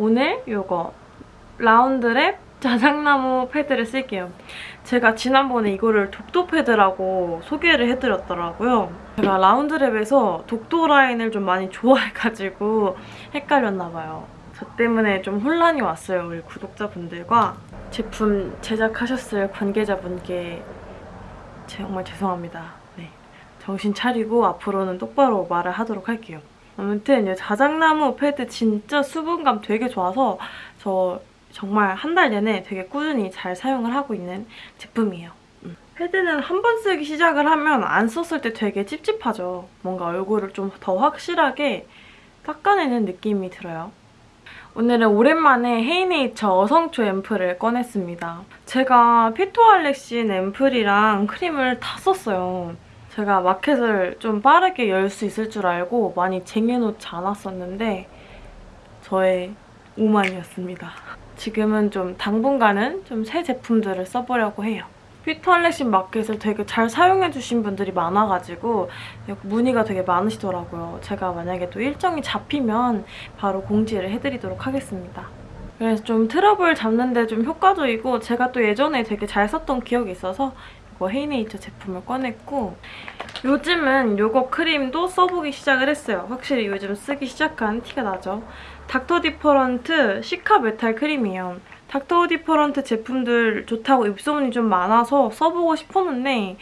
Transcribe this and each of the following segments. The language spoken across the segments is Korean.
오늘 이거 라운드랩 자작나무 패드를 쓸게요. 제가 지난번에 이거를 독도 패드라고 소개를 해드렸더라고요. 제가 라운드랩에서 독도 라인을 좀 많이 좋아해가지고 헷갈렸나 봐요. 저 때문에 좀 혼란이 왔어요. 우리 구독자분들과 제품 제작하셨을 관계자분께 정말 죄송합니다. 네, 정신 차리고 앞으로는 똑바로 말을 하도록 할게요. 아무튼 이 자작나무 패드 진짜 수분감 되게 좋아서 저 정말 한 달 내내 되게 꾸준히 잘 사용을 하고 있는 제품이에요. 음. 패드는 한 번 쓰기 시작을 하면 안 썼을 때 되게 찝찝하죠. 뭔가 얼굴을 좀 더 확실하게 닦아내는 느낌이 들어요. 오늘은 오랜만에 헤이네이처 어성초 앰플을 꺼냈습니다. 제가 피토알렉신 앰플이랑 크림을 다 썼어요. 제가 마켓을 좀 빠르게 열 수 있을 줄 알고 많이 쟁여놓지 않았었는데 저의 오만이었습니다. 지금은 좀 당분간은 좀 새 제품들을 써보려고 해요. 피터알렉신 마켓을 되게 잘 사용해주신 분들이 많아가지고 문의가 되게 많으시더라고요. 제가 만약에 또 일정이 잡히면 바로 공지를 해드리도록 하겠습니다. 그래서 좀 트러블 잡는데 좀 효과적이고 제가 또 예전에 되게 잘 썼던 기억이 있어서 이거 헤이네이처 제품을 꺼냈고 요즘은 요거 크림도 써보기 시작을 했어요. 확실히 요즘 쓰기 시작한 티가 나죠. 닥터 디퍼런트 시카 메탈 크림이에요. 닥터 디퍼런트 제품들 좋다고 입소문이 좀 많아서 써보고 싶었는데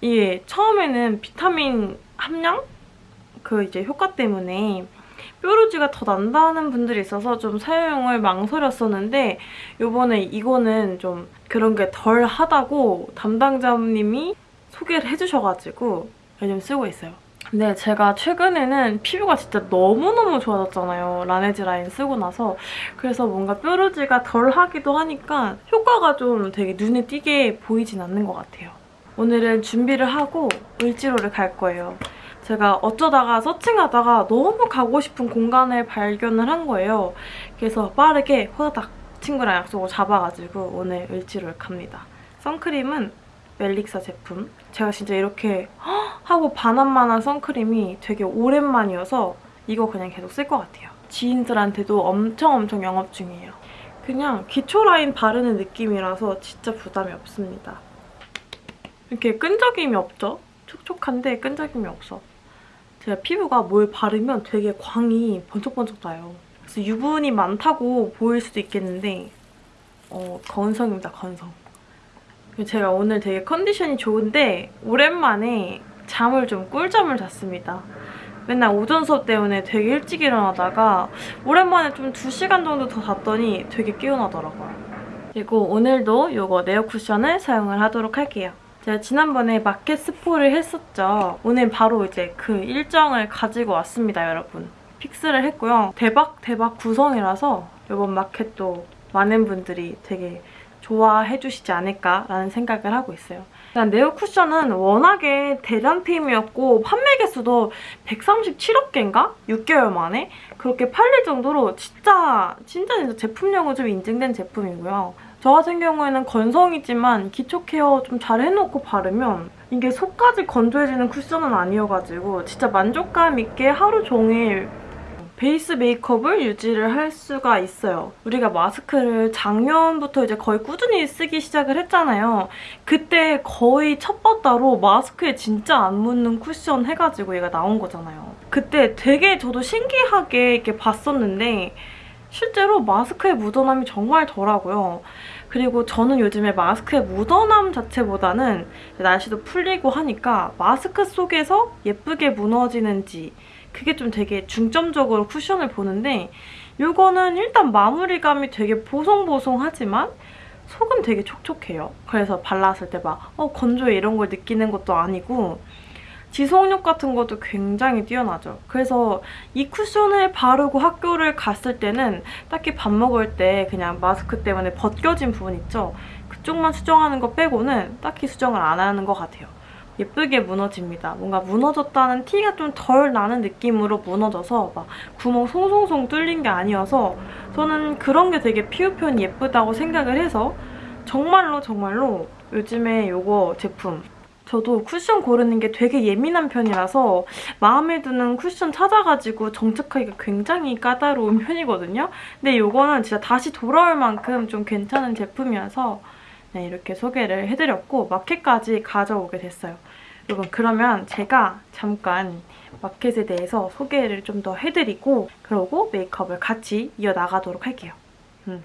이게 처음에는 비타민 함량? 그 이제 효과 때문에 뾰루지가 더 난다는 분들이 있어서 좀 사용을 망설였었는데 요번에 이거는 좀 그런 게 덜 하다고 담당자님이 소개를 해주셔가지고 요즘 쓰고 있어요. 근데 제가 최근에는 피부가 진짜 너무너무 좋아졌잖아요. 라네즈 라인 쓰고 나서. 그래서 뭔가 뾰루지가 덜 하기도 하니까 효과가 좀 되게 눈에 띄게 보이진 않는 것 같아요. 오늘은 준비를 하고 을지로를 갈 거예요. 제가 어쩌다가 서칭하다가 너무 가고 싶은 공간을 발견을 한 거예요. 그래서 빠르게 호다닥 친구랑 약속을 잡아가지고 오늘 을지로를 갑니다. 선크림은 멜릭사 제품. 제가 진짜 이렇게 하고 반한만한 선크림이 되게 오랜만이어서 이거 그냥 계속 쓸 것 같아요. 지인들한테도 엄청 엄청 영업 중이에요. 그냥 기초 라인 바르는 느낌이라서 진짜 부담이 없습니다. 이렇게 끈적임이 없죠? 촉촉한데 끈적임이 없어. 제가 피부가 뭘 바르면 되게 광이 번쩍번쩍 나요. 그래서 유분이 많다고 보일 수도 있겠는데 어, 건성입니다, 건성. 제가 오늘 되게 컨디션이 좋은데 오랜만에 잠을 좀 꿀잠을 잤습니다. 맨날 오전 수업 때문에 되게 일찍 일어나다가 오랜만에 좀 2시간 정도 더 잤더니 되게 깨어나더라고요. 그리고 오늘도 이거 네오 쿠션을 사용을 하도록 할게요. 제가 지난번에 마켓 스포를 했었죠. 오늘 바로 이제 그 일정을 가지고 왔습니다, 여러분. fix를 했고요. 대박 대박 구성이라서 이번 마켓도 많은 분들이 되게 좋아해 주시지 않을까라는 생각을 하고 있어요. 일단 네오 쿠션은 워낙에 대란템이었고 판매 개수도 137억 개인가? 6개월 만에 그렇게 팔릴 정도로 진짜 진짜 진짜 제품력은 좀 인증된 제품이고요. 저 같은 경우에는 건성이지만 기초 케어 좀 잘 해놓고 바르면 이게 속까지 건조해지는 쿠션은 아니어가지고 진짜 만족감 있게 하루 종일 베이스 메이크업을 유지를 할 수가 있어요. 우리가 마스크를 작년부터 이제 거의 꾸준히 쓰기 시작을 했잖아요. 그때 거의 첫 바다로 마스크에 진짜 안 묻는 쿠션 해가지고 얘가 나온 거잖아요. 그때 되게 저도 신기하게 이렇게 봤었는데 실제로 마스크의 묻어남이 정말 덜하고요. 그리고 저는 요즘에 마스크의 묻어남 자체보다는 날씨도 풀리고 하니까 마스크 속에서 예쁘게 무너지는지 그게 좀 되게 중점적으로 쿠션을 보는데 이거는 일단 마무리감이 되게 보송보송하지만 속은 되게 촉촉해요. 그래서 발랐을 때 막 어, 건조해 이런 걸 느끼는 것도 아니고 지속력 같은 것도 굉장히 뛰어나죠. 그래서 이 쿠션을 바르고 학교를 갔을 때는 딱히 밥 먹을 때 그냥 마스크 때문에 벗겨진 부분 있죠? 그쪽만 수정하는 거 빼고는 딱히 수정을 안 하는 것 같아요. 예쁘게 무너집니다. 뭔가 무너졌다는 티가 좀 덜 나는 느낌으로 무너져서 막 구멍 송송송 뚫린 게 아니어서 저는 그런 게 되게 피부 표현이 예쁘다고 생각을 해서 정말로 정말로 요즘에 이거 제품 저도 쿠션 고르는 게 되게 예민한 편이라서 마음에 드는 쿠션 찾아가지고 정착하기가 굉장히 까다로운 편이거든요. 근데 이거는 진짜 다시 돌아올 만큼 좀 괜찮은 제품이어서 네, 이렇게 소개를 해드렸고 마켓까지 가져오게 됐어요. 여러분 그러면 제가 잠깐 마켓에 대해서 소개를 좀 더 해드리고 그러고 메이크업을 같이 이어나가도록 할게요. 음.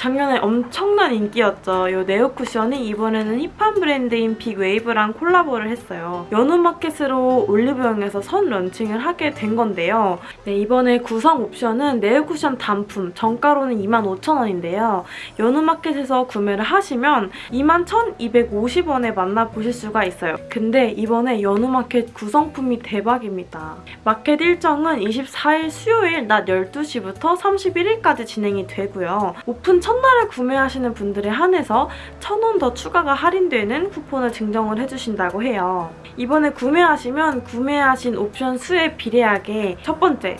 작년에 엄청난 인기였죠. 이 네오 쿠션이 이번에는 힙한 브랜드인 빅웨이브랑 콜라보를 했어요. 연우마켓으로 올리브영에서 선 런칭을 하게 된 건데요. 네, 이번에 구성 옵션은 네오 쿠션 단품, 정가로는 25,000원인데요. 연우마켓에서 구매를 하시면 21,250원에 만나보실 수가 있어요. 근데 이번에 연우마켓 구성품이 대박입니다. 마켓 일정은 24일 수요일 낮 12시부터 31일까지 진행이 되고요. 오픈 첫 날에 구매하시는 분들에 한해서 1,000원 더 추가가 할인되는 쿠폰을 증정을 해주신다고 해요. 이번에 구매하시면 구매하신 옵션 수에 비례하게 첫 번째,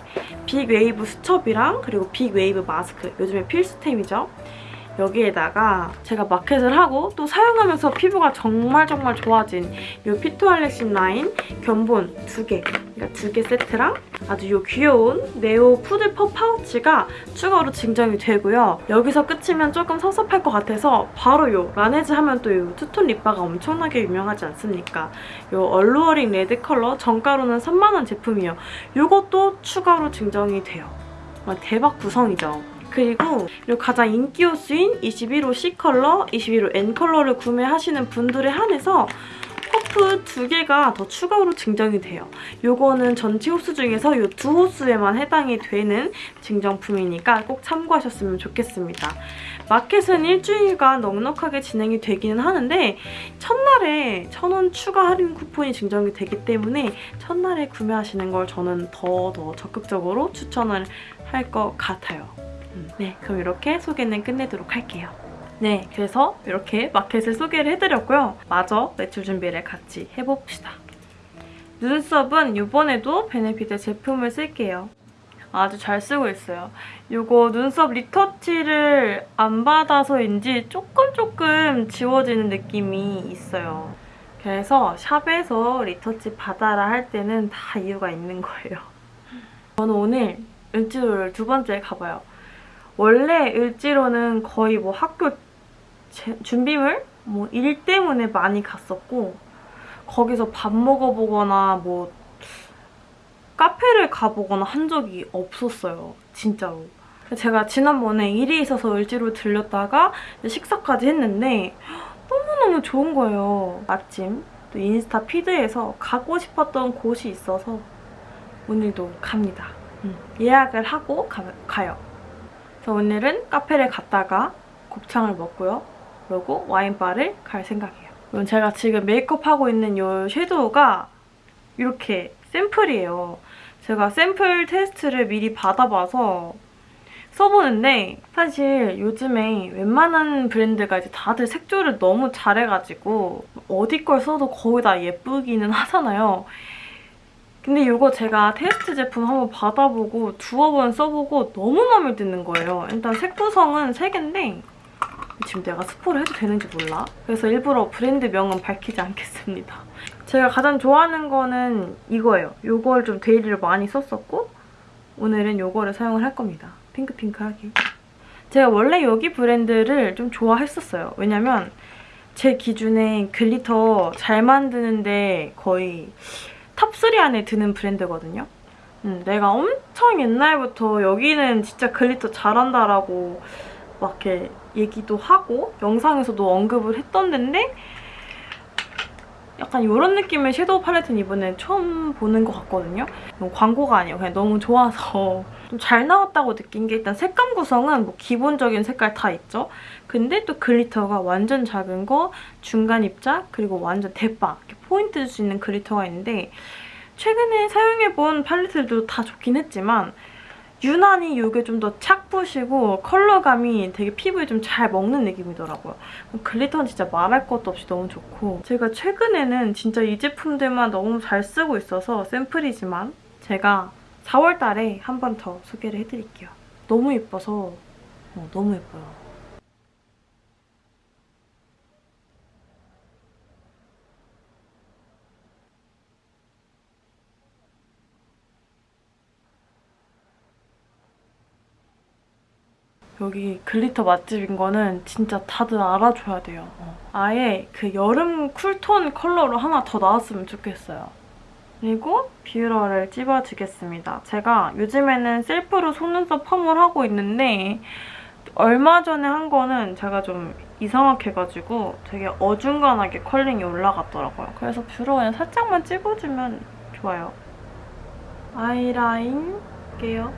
빅웨이브 수첩이랑 그리고 빅웨이브 마스크, 요즘에 필수템이죠. 여기에다가 제가 마켓을 하고 또 사용하면서 피부가 정말 정말 좋아진 이 피토알렉신 라인 견본 두 개, 그러니까 두 개 세트랑 아주 이 귀여운 네오 푸드퍼 파우치가 추가로 증정이 되고요. 여기서 끝이면 조금 섭섭할 것 같아서 바로 이 라네즈 하면 또이 투톤 립바가 엄청나게 유명하지 않습니까? 이 alluring red 컬러 정가로는 3만 원 제품이에요. 이것도 추가로 증정이 돼요. 대박 구성이죠. 그리고 가장 인기 호수인 21호 C 컬러, 21호 N 컬러를 구매하시는 분들에 한해서 퍼프 두 개가 더 추가로 증정이 돼요. 이거는 전체 호수 중에서 이두 호수에만 해당이 되는 증정품이니까 꼭 참고하셨으면 좋겠습니다. 마켓은 일주일간 넉넉하게 진행이 되기는 하는데 첫날에 천 원 추가 할인 쿠폰이 증정이 되기 때문에 첫날에 구매하시는 걸 저는 더더 적극적으로 추천을 할 것 같아요. 네, 그럼 이렇게 소개는 끝내도록 할게요. 네, 그래서 이렇게 마켓을 소개를 해드렸고요. 마저 매출 준비를 같이 해봅시다. 눈썹은 이번에도 베네피트 제품을 쓸게요. 아주 잘 쓰고 있어요. 이거 눈썹 리터치를 안 받아서인지 조금 조금 지워지는 느낌이 있어요. 그래서 샵에서 리터치 받아라 할 때는 다 이유가 있는 거예요. 저는 오늘 은지도를 두 번째 가봐요. 원래 을지로는 거의 뭐 학교 제, 준비물? 뭐 일 때문에 많이 갔었고 거기서 밥 먹어보거나 뭐 카페를 가보거나 한 적이 없었어요. 진짜로. 제가 지난번에 일이 있어서 을지로 들렸다가 식사까지 했는데 너무너무 좋은 거예요. 마침 또 인스타 피드에서 가고 싶었던 곳이 있어서 오늘도 갑니다. 음, 예약을 하고 가, 가요. 그래서 오늘은 카페를 갔다가 곱창을 먹고요. 그리고 와인바를 갈 생각이에요. 그럼 제가 지금 메이크업하고 있는 이 섀도우가 이렇게 샘플이에요. 제가 샘플 테스트를 미리 받아봐서 써보는데 사실 요즘에 웬만한 브랜드가 이제 다들 색조를 너무 잘해가지고 어디 걸 써도 거의 다 예쁘기는 하잖아요. 근데 이거 제가 테스트 제품 한번 받아보고 두어 번 써보고 너무 마음에 드는 거예요. 일단 색 구성은 3개인데 지금 내가 스포를 해도 되는지 몰라. 그래서 일부러 브랜드 명은 밝히지 않겠습니다. 제가 가장 좋아하는 거는 이거예요. 이걸 좀 데일리를 많이 썼었고 오늘은 이거를 사용을 할 겁니다. 핑크핑크하게. 제가 원래 여기 브랜드를 좀 좋아했었어요. 왜냐면 제 기준에 glitter 잘 만드는데 거의 탑3 안에 드는 브랜드거든요. 음, 내가 엄청 옛날부터 여기는 진짜 glitter 잘한다라고 막 이렇게 얘기도 하고 영상에서도 언급을 했던 데인데 약간 이런 느낌의 섀도우 팔레트는 이번에 처음 보는 것 같거든요. 광고가 아니에요. 그냥 너무 좋아서 좀 잘 나왔다고 느낀 게 일단 색감 구성은 뭐 기본적인 색깔 다 있죠. 근데 또 glitter가 완전 작은 거, 중간 입자, 그리고 완전 대빵 포인트 줄 수 있는 glitter가 있는데 최근에 사용해본 팔레트들도 다 좋긴 했지만 유난히 이게 좀 더 착붙이고 컬러감이 되게 피부에 좀 잘 먹는 느낌이더라고요. glitter는 진짜 말할 것도 없이 너무 좋고 제가 최근에는 진짜 이 제품들만 너무 잘 쓰고 있어서 샘플이지만 제가 4월 달에 한 번 더 소개를 해드릴게요. 너무 예뻐서 어, 너무 예뻐요. 여기 glitter 맛집인 거는 진짜 다들 알아줘야 돼요. 어, 아예 그 여름 cool tone 컬러로 하나 더 나왔으면 좋겠어요. 그리고 뷰러를 찝어주겠습니다. 제가 요즘에는 셀프로 속눈썹 펌을 하고 있는데 얼마 전에 한 거는 제가 좀 이상하게 해가지고 되게 어중간하게 컬링이 올라갔더라고요. 그래서 뷰러 그냥 살짝만 찝어주면 좋아요. 아이라인 할게요.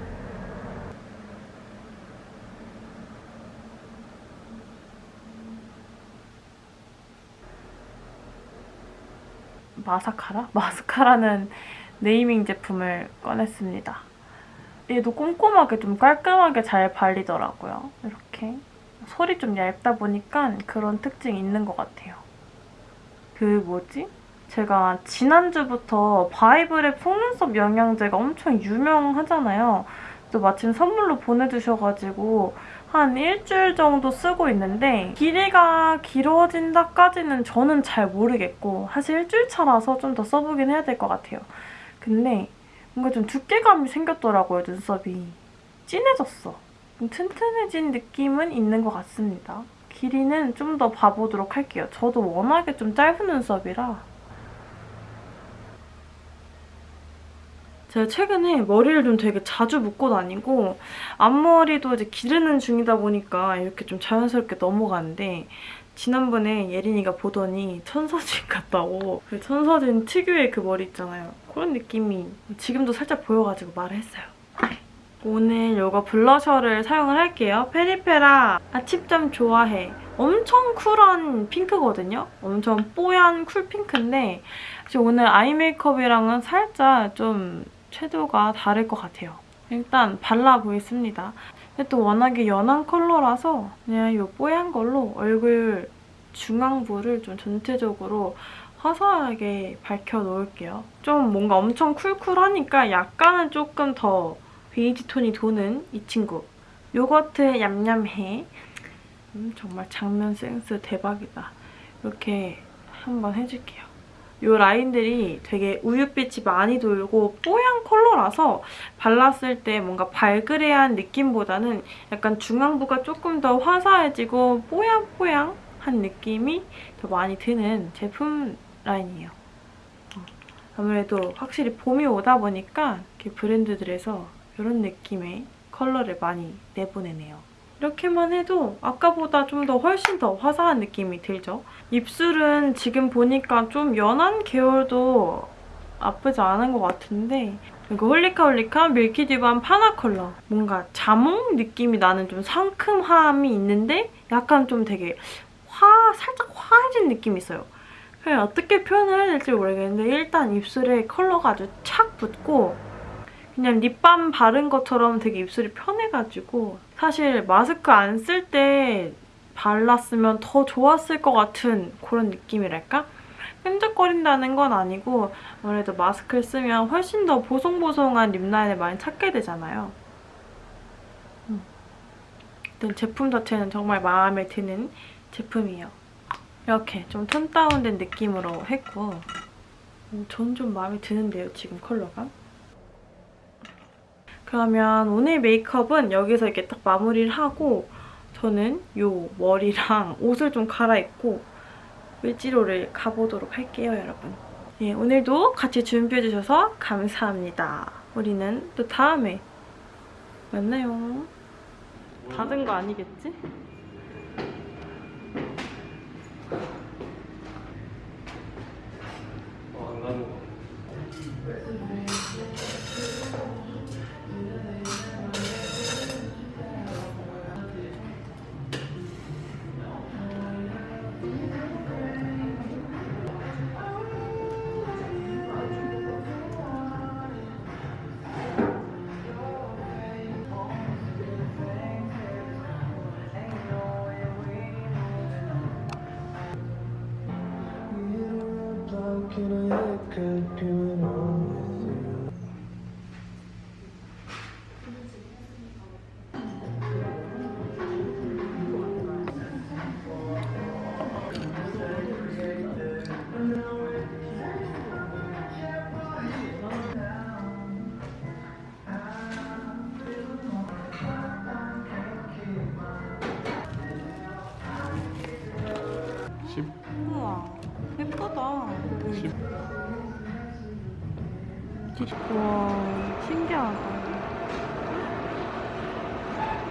마사카라? 마스카라는 네이밍 제품을 꺼냈습니다. 얘도 꼼꼼하게 좀 깔끔하게 잘 발리더라고요. 이렇게. 솔이 좀 얇다 보니까 그런 특징이 있는 것 같아요. 그 뭐지? 제가 지난주부터 바이브랩 속눈썹 영양제가 엄청 유명하잖아요. 또 마침 선물로 보내주셔가지고 한 일주일 정도 쓰고 있는데 길이가 길어진다까지는 저는 잘 모르겠고 사실 일주일 차라서 좀 더 써보긴 해야 될 것 같아요. 근데 뭔가 좀 두께감이 생겼더라고요, 눈썹이. 진해졌어. 좀 튼튼해진 느낌은 있는 것 같습니다. 길이는 좀 더 봐보도록 할게요. 저도 워낙에 좀 짧은 눈썹이라 제가 최근에 머리를 좀 되게 자주 묶고 다니고 앞머리도 이제 기르는 중이다 보니까 이렇게 좀 자연스럽게 넘어가는데 지난번에 예린이가 보더니 천서진 같다고 그 천서진 특유의 그 머리 있잖아요. 그런 느낌이 지금도 살짝 보여가지고 말을 했어요. 오늘 이거 블러셔를 사용을 할게요. 페리페라 아침잠 좋아해. 엄청 쿨한 핑크거든요. 엄청 뽀얀 쿨 핑크인데 오늘 아이 메이크업이랑은 살짝 좀 채도가 다를 것 같아요. 일단 발라 보겠습니다. 근데 또 워낙에 연한 컬러라서 그냥 이 뽀얀 걸로 얼굴 중앙부를 좀 전체적으로 화사하게 밝혀놓을게요. 좀 뭔가 엄청 쿨쿨하니까 약간은 조금 더 베이지 톤이 도는 이 친구. 요거트 얌얌해. 음, 정말 장면 센스 대박이다. 이렇게 한번 해줄게요. 이 라인들이 되게 우윳빛이 많이 돌고 뽀얀 컬러라서 발랐을 때 뭔가 발그레한 느낌보다는 약간 중앙부가 조금 더 화사해지고 뽀양뽀양한 느낌이 더 많이 드는 제품 라인이에요. 어, 아무래도 확실히 봄이 오다 보니까 이렇게 브랜드들에서 이런 느낌의 컬러를 많이 내보내네요. 이렇게만 해도 아까보다 좀 더 훨씬 더 화사한 느낌이 들죠? 입술은 지금 보니까 좀 연한 계열도 나쁘지 않은 것 같은데 이거 홀리카 홀리카 밀키디반 파나 컬러 뭔가 자몽 느낌이 나는 좀 상큼함이 있는데 약간 좀 되게 화 살짝 화해진 느낌이 있어요. 그냥 어떻게 표현을 해야 될지 모르겠는데 일단 입술에 컬러가 아주 착 붙고 그냥 립밤 바른 것처럼 되게 입술이 편해가지고 사실 마스크 안 쓸 때 발랐으면 더 좋았을 것 같은 그런 느낌이랄까? 끈적거린다는 건 아니고 아무래도 마스크를 쓰면 훨씬 더 보송보송한 립라인을 많이 찾게 되잖아요. 음. 제품 자체는 정말 마음에 드는 제품이에요. 이렇게 좀 톤 다운된 느낌으로 했고 음, 전좀 마음에 드는데요, 지금 컬러가. 그러면 오늘 메이크업은 여기서 이렇게 딱 마무리를 하고 저는 이 머리랑 옷을 좀 갈아입고 을지로를 가보도록 할게요, 여러분. 예, 오늘도 같이 준비해주셔서 감사합니다. 우리는 또 다음에 만나요. 닫은 거 아니겠지? 우와. 예쁘다. 심- 우와 신기하다.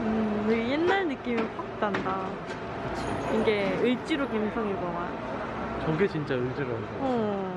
음 되게 옛날 느낌이 확 난다. 이게 을지로 감성이구만 저게 진짜 의지라서 어